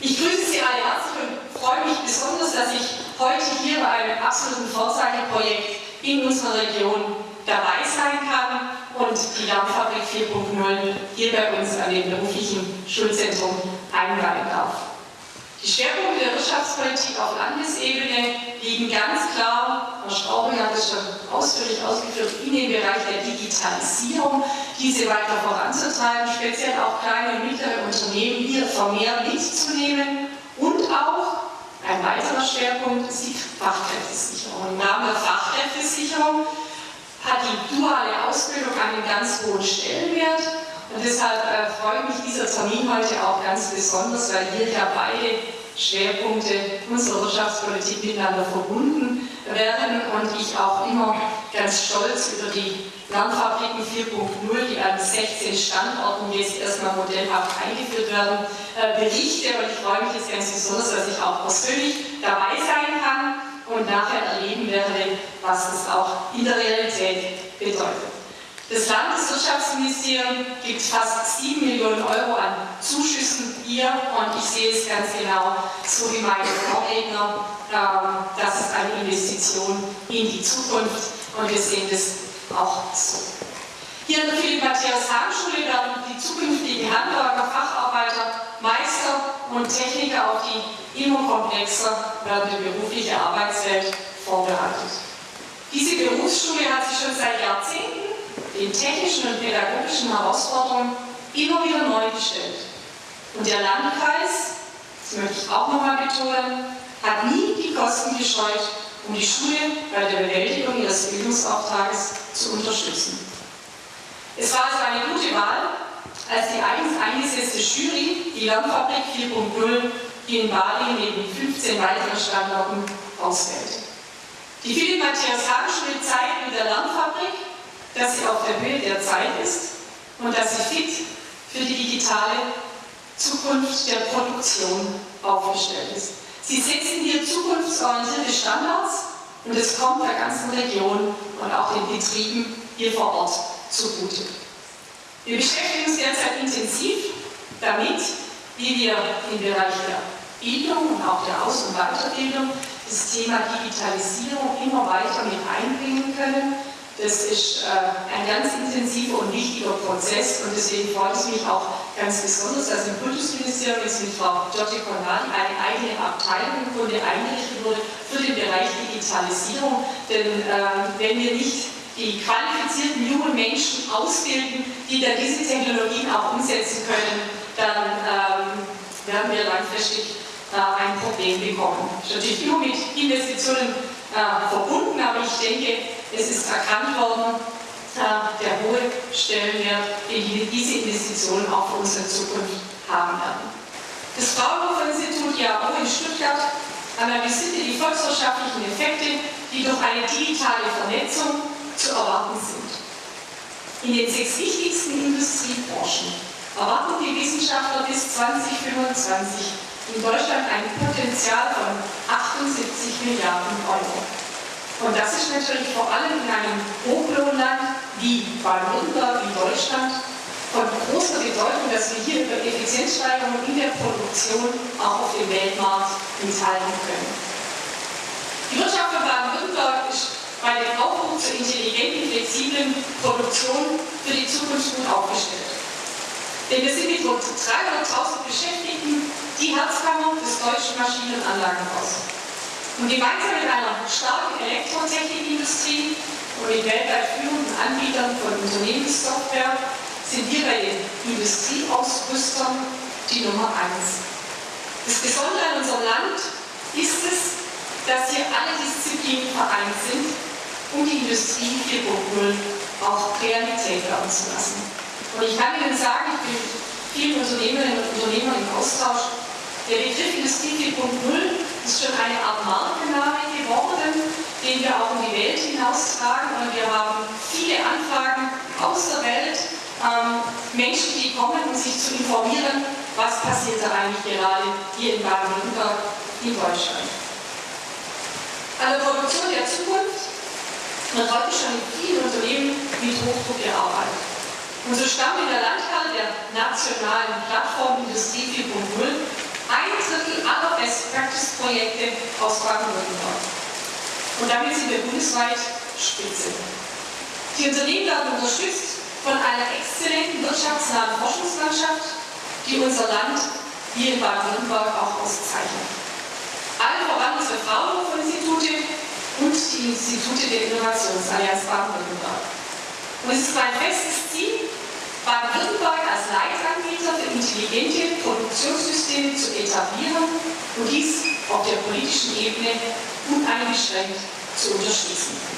Ich grüße Sie alle herzlich und freue mich besonders, dass ich heute hier bei einem absoluten Vorzeigeprojekt in unserer Region dabei sein kann und die Lernfabrik 4.0 hier bei uns an dem beruflichen Schulzentrum einweihen darf. Die Schwerpunkte der Wirtschaftspolitik auf Landesebene liegen ganz klar, Herr Straubing hat es schon ausführlich ausgeführt, in dem Bereich der Digitalisierung, diese weiter voranzutreiben, speziell auch kleine und mittlere Unternehmen hier vermehrt mitzunehmen und auch ein weiterer Schwerpunkt ist die Fachkräftesicherung. Im Rahmen der Fachkräftesicherung hat die duale Ausbildung einen ganz hohen Stellenwert und deshalb äh, freut mich dieser Termin heute auch ganz besonders, weil hier ja beide Schwerpunkte unserer Wirtschaftspolitik miteinander verbunden werden und ich auch immer ganz stolz über die Lernfabriken 4.0, die an 16 Standorten jetzt erstmal modellhaft eingeführt werden, äh, berichte. Und ich freue mich jetzt ganz besonders, dass ich auch persönlich dabei sein kann und nachher erleben werde, was es auch in der Realität bedeutet. Das Landeswirtschaftsministerium gibt fast 7 Millionen Euro an hier und ich sehe es ganz genau, so wie meine Vorredner, ähm, das ist eine Investition in die Zukunft und wir sehen das auch so. Hier an der Philipp-Matthias-Hahn-Schule werden die zukünftigen Handwerker, Facharbeiter, Meister und Techniker auf die immer komplexer werdende berufliche Arbeitswelt vorbereitet. Diese Berufsschule hat sich schon seit Jahrzehnten den technischen und pädagogischen Herausforderungen immer wieder neu gestellt. Und der Landkreis, das möchte ich auch nochmal betonen, hat nie die Kosten gescheut, um die Schule bei der Bewältigung ihres Bildungsauftrages zu unterstützen. Es war also eine gute Wahl, als die eigens eingesetzte Jury die Lernfabrik 4.0 in Bali neben 15 weiteren Standorten auswählte. Die Philipp-Matthias-Hahn-Schule zeigt mit der Lernfabrik, dass sie auf der Höhe der Zeit ist und dass sie fit für die digitale Zukunft der Produktion aufgestellt ist. Sie setzen hier zukunftsorientierte Standards und es kommt der ganzen Region und auch den Betrieben hier vor Ort zugute. Wir beschäftigen uns derzeit intensiv damit, wie wir im Bereich der Bildung und auch der Aus- und Weiterbildung das Thema Digitalisierung immer weiter mit einbringen können das ist äh, ein ganz intensiver und wichtiger Prozess und deswegen freut es mich auch ganz besonders, dass im Kultusministerium jetzt mit Frau Giorgi Conradi eine eigene Abteilung im Grunde eingerichtet wurde für den Bereich Digitalisierung. Denn äh, wenn wir nicht die qualifizierten jungen Menschen ausbilden, die dann diese Technologien auch umsetzen können, dann ähm, werden wir langfristig äh, ein Problem bekommen. Das ist natürlich immer mit Investitionen äh, verbunden, aber ich denke, es ist erkannt worden, der hohe Stellenwert, den diese Investitionen auch für unsere Zukunft haben werden. Das Fraunhofer-Institut ja auch in Stuttgart analysierte die volkswirtschaftlichen Effekte, die durch eine digitale Vernetzung zu erwarten sind. In den sechs wichtigsten Industriebranchen erwarten die Wissenschaftler bis 2025 in Deutschland ein Potenzial von 78 Milliarden Euro. Und das ist natürlich vor allem in einem Hochlohnland wie Baden-Württemberg, wie Deutschland, von großer Bedeutung, dass wir hier über Effizienzsteigerung in der Produktion auch auf dem Weltmarkt mithalten können. Die Wirtschaft von Baden-Württemberg ist bei dem Aufruf zur intelligenten, flexiblen Produktion für die Zukunft gut aufgestellt. Denn wir sind mit rund 300.000 Beschäftigten die Herzkammer des deutschen Maschinenanlagenbaus. Und gemeinsam mit einer starken Elektrotechnikindustrie und mit weltweit führenden Anbietern von Unternehmenssoftware sind wir bei den Industrieausrüstern die Nummer eins. Das Besondere an unserem Land ist es, dass hier alle Disziplinen vereint sind, um die Industrie 4.0 auch Realität werden zu lassen. Und ich kann Ihnen sagen, ich bin mit vielen Unternehmerinnen und Unternehmern im Austausch, der Begriff Industrie 4.0 ist schon eine Art Markenname geworden, den wir auch in die Welt hinaustragen. Und wir haben viele Anfragen aus der Welt, ähm, Menschen, die kommen, um sich zu informieren, was passiert da eigentlich gerade hier in Baden-Württemberg, in Deutschland. An der Produktion der Zukunft wird heute schon in vielen Unternehmen mit Hochdruck gearbeitet. Und so stammt in der Landkarte der nationalen Plattform Industrie 4.0 ein Innovationsprojekte aus Baden-Württemberg. Und damit sind wir bundesweit Spitze. Die Unternehmen werden unterstützt von einer exzellenten wirtschaftsnahen Forschungslandschaft, die unser Land hier in Baden-Württemberg auch auszeichnet. Allen voran unsere Fraunhofer-Institute und die Institute der Innovationsallianz Baden-Württemberg. Und es ist mein festes Ziel, Baden-Württemberg intelligente Produktionssysteme zu etablieren und dies auf der politischen Ebene uneingeschränkt zu unterstützen.